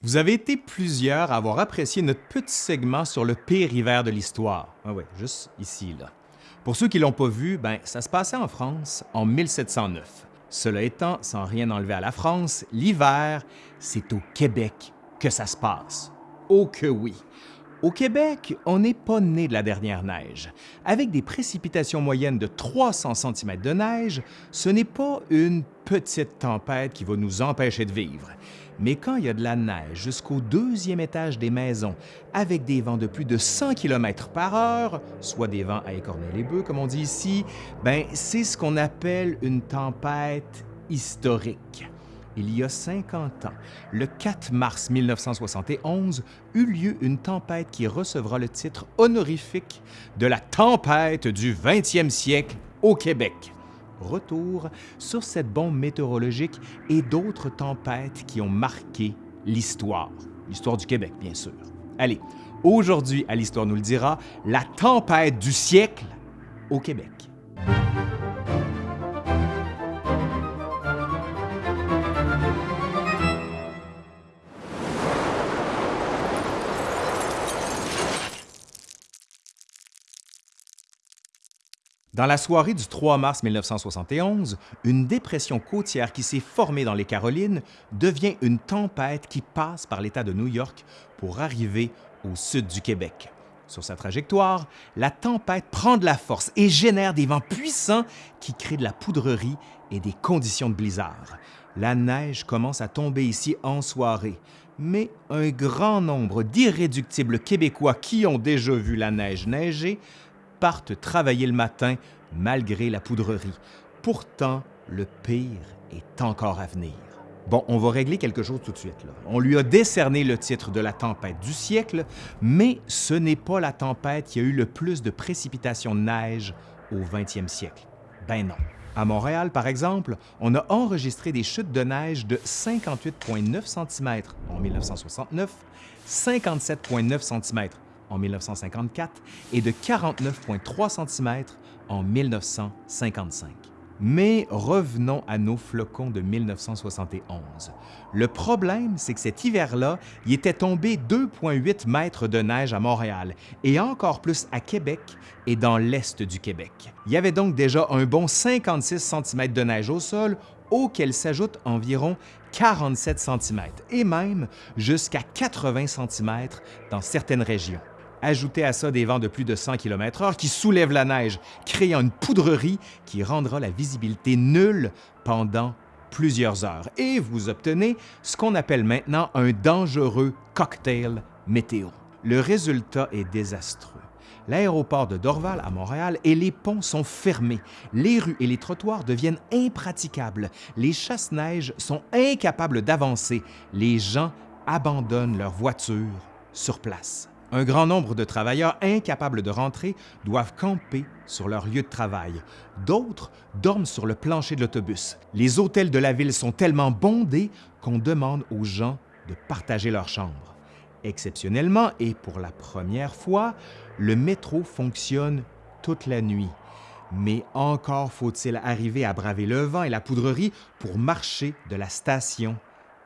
Vous avez été plusieurs à avoir apprécié notre petit segment sur le pire hiver de l'histoire. Ah oui, juste ici, là. Pour ceux qui ne l'ont pas vu, ben, ça se passait en France en 1709. Cela étant, sans rien enlever à la France, l'hiver, c'est au Québec que ça se passe. Oh que oui! Au Québec, on n'est pas né de la dernière neige. Avec des précipitations moyennes de 300 cm de neige, ce n'est pas une petite tempête qui va nous empêcher de vivre. Mais quand il y a de la neige jusqu'au deuxième étage des maisons, avec des vents de plus de 100 km par heure, soit des vents à écorner les bœufs, comme on dit ici, ben c'est ce qu'on appelle une tempête historique il y a 50 ans, le 4 mars 1971, eut lieu une tempête qui recevra le titre honorifique de la tempête du 20e siècle au Québec. Retour sur cette bombe météorologique et d'autres tempêtes qui ont marqué l'histoire. L'histoire du Québec, bien sûr. Allez, aujourd'hui, à l'Histoire nous le dira, la tempête du siècle au Québec. Dans la soirée du 3 mars 1971, une dépression côtière qui s'est formée dans les Carolines devient une tempête qui passe par l'État de New York pour arriver au sud du Québec. Sur sa trajectoire, la tempête prend de la force et génère des vents puissants qui créent de la poudrerie et des conditions de blizzard. La neige commence à tomber ici en soirée, mais un grand nombre d'irréductibles Québécois qui ont déjà vu la neige neiger partent travailler le matin malgré la poudrerie. Pourtant, le pire est encore à venir. Bon, on va régler quelque chose tout de suite. Là. On lui a décerné le titre de la tempête du siècle, mais ce n'est pas la tempête qui a eu le plus de précipitations de neige au 20e siècle. Ben non. À Montréal, par exemple, on a enregistré des chutes de neige de 58,9 cm en 1969, 57,9 cm en 1954 et de 49,3 cm en 1955. Mais revenons à nos flocons de 1971. Le problème, c'est que cet hiver-là, il était tombé 2,8 mètres de neige à Montréal et encore plus à Québec et dans l'est du Québec. Il y avait donc déjà un bon 56 cm de neige au sol auquel s'ajoutent environ 47 cm et même jusqu'à 80 cm dans certaines régions. Ajoutez à ça des vents de plus de 100 km/h qui soulèvent la neige, créant une poudrerie qui rendra la visibilité nulle pendant plusieurs heures. Et vous obtenez ce qu'on appelle maintenant un dangereux cocktail météo. Le résultat est désastreux. L'aéroport de Dorval à Montréal et les ponts sont fermés. Les rues et les trottoirs deviennent impraticables. Les chasse-neige sont incapables d'avancer. Les gens abandonnent leurs voitures sur place. Un grand nombre de travailleurs incapables de rentrer doivent camper sur leur lieu de travail. D'autres dorment sur le plancher de l'autobus. Les hôtels de la ville sont tellement bondés qu'on demande aux gens de partager leur chambre. Exceptionnellement et pour la première fois, le métro fonctionne toute la nuit. Mais encore faut-il arriver à braver le vent et la poudrerie pour marcher de la station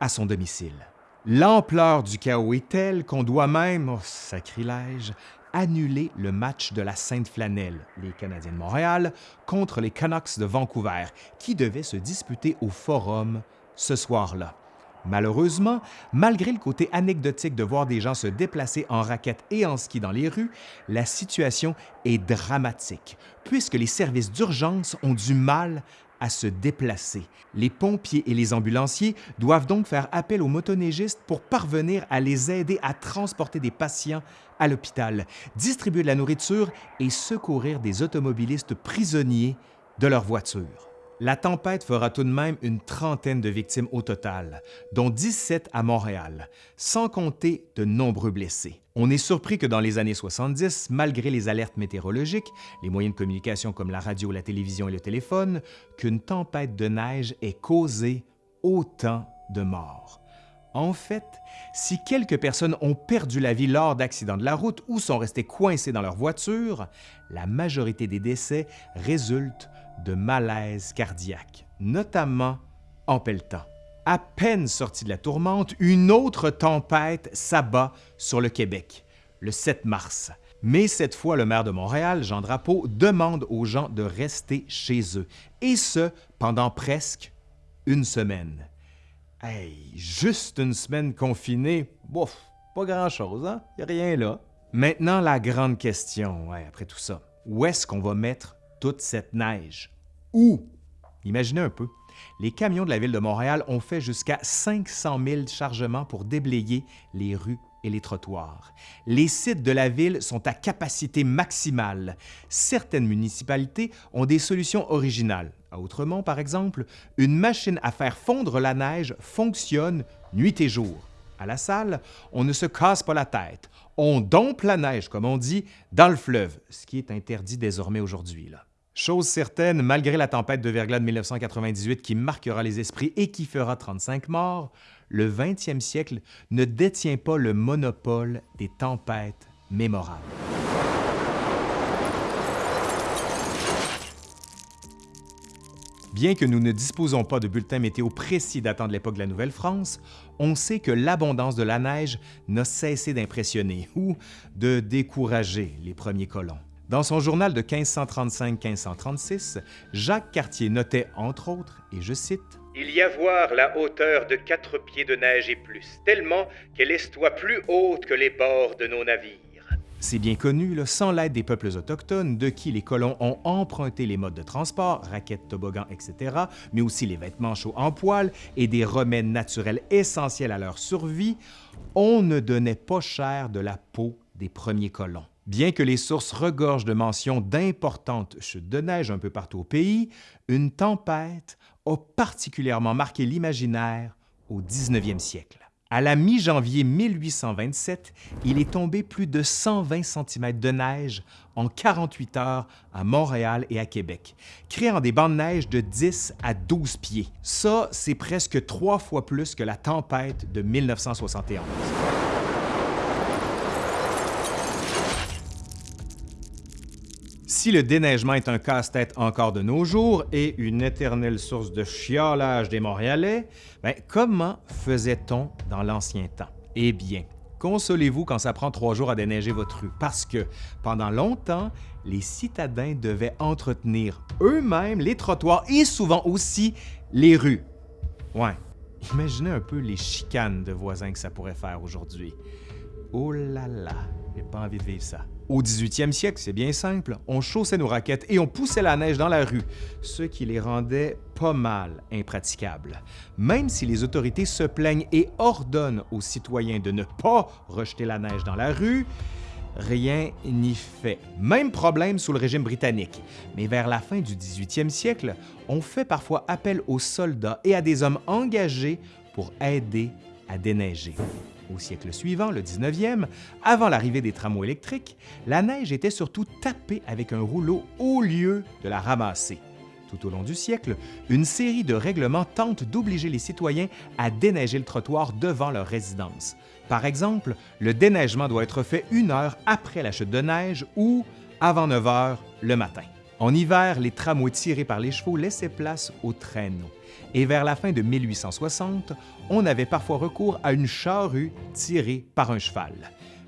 à son domicile. L'ampleur du chaos est telle qu'on doit même, oh, sacrilège, annuler le match de la Sainte-Flanelle, les Canadiens de Montréal, contre les Canucks de Vancouver, qui devaient se disputer au Forum ce soir-là. Malheureusement, malgré le côté anecdotique de voir des gens se déplacer en raquettes et en ski dans les rues, la situation est dramatique, puisque les services d'urgence ont du mal à se déplacer. Les pompiers et les ambulanciers doivent donc faire appel aux motoneigistes pour parvenir à les aider à transporter des patients à l'hôpital, distribuer de la nourriture et secourir des automobilistes prisonniers de leur voiture. La tempête fera tout de même une trentaine de victimes au total, dont 17 à Montréal, sans compter de nombreux blessés. On est surpris que dans les années 70, malgré les alertes météorologiques, les moyens de communication comme la radio, la télévision et le téléphone, qu'une tempête de neige ait causé autant de morts. En fait, si quelques personnes ont perdu la vie lors d'accidents de la route ou sont restées coincées dans leur voiture, la majorité des décès résultent de malaise cardiaque, notamment en pelletant. À peine sorti de la tourmente, une autre tempête s'abat sur le Québec, le 7 mars. Mais cette fois, le maire de Montréal, Jean Drapeau, demande aux gens de rester chez eux, et ce, pendant presque une semaine. Hey, juste une semaine confinée, bouf, pas grand-chose, hein? Y a rien là. Maintenant, la grande question, après tout ça, où est-ce qu'on va mettre toute cette neige? Où? Imaginez un peu. Les camions de la ville de Montréal ont fait jusqu'à 500 000 chargements pour déblayer les rues et les trottoirs. Les sites de la ville sont à capacité maximale. Certaines municipalités ont des solutions originales. À Outremont, par exemple, une machine à faire fondre la neige fonctionne nuit et jour. À la salle, on ne se casse pas la tête. On dompe la neige, comme on dit, dans le fleuve, ce qui est interdit désormais aujourd'hui. Chose certaine, malgré la tempête de verglas de 1998 qui marquera les esprits et qui fera 35 morts, le 20e siècle ne détient pas le monopole des tempêtes mémorables. Bien que nous ne disposons pas de bulletins météo précis datant de l'époque de la Nouvelle-France, on sait que l'abondance de la neige n'a cessé d'impressionner ou de décourager les premiers colons. Dans son journal de 1535-1536, Jacques Cartier notait entre autres, et je cite, Il y a voir la hauteur de quatre pieds de neige et plus, tellement qu'elle estoit plus haute que les bords de nos navires. C'est bien connu, sans l'aide des peuples autochtones, de qui les colons ont emprunté les modes de transport, raquettes, toboggans, etc., mais aussi les vêtements chauds en poil et des remèdes naturels essentiels à leur survie, on ne donnait pas cher de la peau des premiers colons. Bien que les sources regorgent de mentions d'importantes chutes de neige un peu partout au pays, une tempête a particulièrement marqué l'imaginaire au 19e siècle. À la mi-janvier 1827, il est tombé plus de 120 cm de neige en 48 heures à Montréal et à Québec, créant des bancs de neige de 10 à 12 pieds. Ça, c'est presque trois fois plus que la tempête de 1971. Si le déneigement est un casse-tête encore de nos jours et une éternelle source de chiolage des Montréalais, ben, comment faisait-on dans l'ancien temps? Eh bien, consolez-vous quand ça prend trois jours à déneiger votre rue, parce que pendant longtemps, les citadins devaient entretenir eux-mêmes les trottoirs et souvent aussi les rues. Ouais, imaginez un peu les chicanes de voisins que ça pourrait faire aujourd'hui. Oh là là, j'ai pas envie de vivre ça. Au 18e siècle, c'est bien simple, on chaussait nos raquettes et on poussait la neige dans la rue, ce qui les rendait pas mal impraticables. Même si les autorités se plaignent et ordonnent aux citoyens de ne pas rejeter la neige dans la rue, rien n'y fait. Même problème sous le régime britannique. Mais vers la fin du 18e siècle, on fait parfois appel aux soldats et à des hommes engagés pour aider à déneiger. Au siècle suivant, le 19e, avant l'arrivée des tramways électriques, la neige était surtout tapée avec un rouleau au lieu de la ramasser. Tout au long du siècle, une série de règlements tente d'obliger les citoyens à déneiger le trottoir devant leur résidence. Par exemple, le déneigement doit être fait une heure après la chute de neige ou avant 9 heures le matin. En hiver, les tramways tirés par les chevaux laissaient place aux traîneaux et vers la fin de 1860, on avait parfois recours à une charrue tirée par un cheval.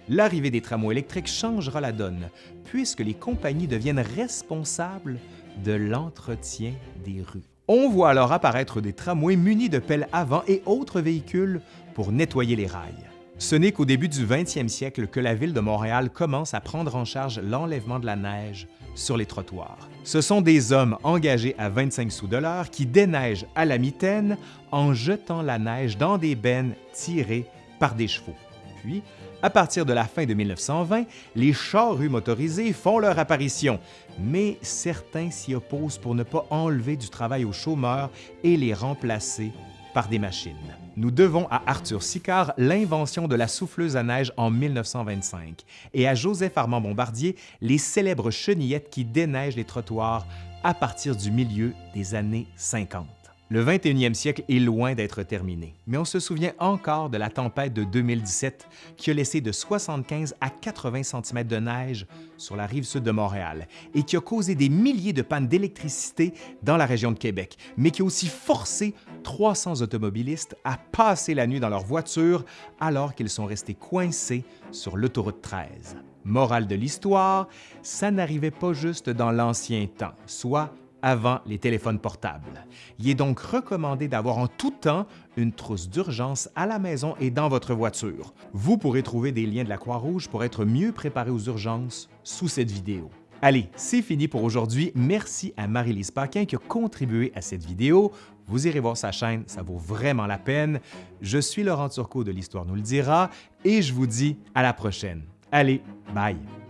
L'arrivée des tramways électriques changera la donne, puisque les compagnies deviennent responsables de l'entretien des rues. On voit alors apparaître des tramways munis de pelles avant et autres véhicules pour nettoyer les rails. Ce n'est qu'au début du 20e siècle que la ville de Montréal commence à prendre en charge l'enlèvement de la neige sur les trottoirs. Ce sont des hommes engagés à 25 sous de l'heure qui déneigent à la mitaine en jetant la neige dans des bennes tirées par des chevaux. Puis, à partir de la fin de 1920, les charrues motorisées font leur apparition, mais certains s'y opposent pour ne pas enlever du travail aux chômeurs et les remplacer par des machines. Nous devons à Arthur Sicard l'invention de la souffleuse à neige en 1925 et à Joseph Armand Bombardier les célèbres chenillettes qui déneigent les trottoirs à partir du milieu des années 50. Le 21e siècle est loin d'être terminé, mais on se souvient encore de la tempête de 2017 qui a laissé de 75 à 80 cm de neige sur la rive sud de Montréal et qui a causé des milliers de pannes d'électricité dans la région de Québec, mais qui a aussi forcé 300 automobilistes à passer la nuit dans leur voiture alors qu'ils sont restés coincés sur l'autoroute 13. Morale de l'histoire, ça n'arrivait pas juste dans l'ancien temps, soit avant les téléphones portables. Il est donc recommandé d'avoir en tout temps une trousse d'urgence à la maison et dans votre voiture. Vous pourrez trouver des liens de la Croix-Rouge pour être mieux préparé aux urgences sous cette vidéo. Allez, c'est fini pour aujourd'hui. Merci à Marie-Lise Paquin qui a contribué à cette vidéo. Vous irez voir sa chaîne, ça vaut vraiment la peine. Je suis Laurent Turcot de l'Histoire nous le dira et je vous dis à la prochaine. Allez, bye!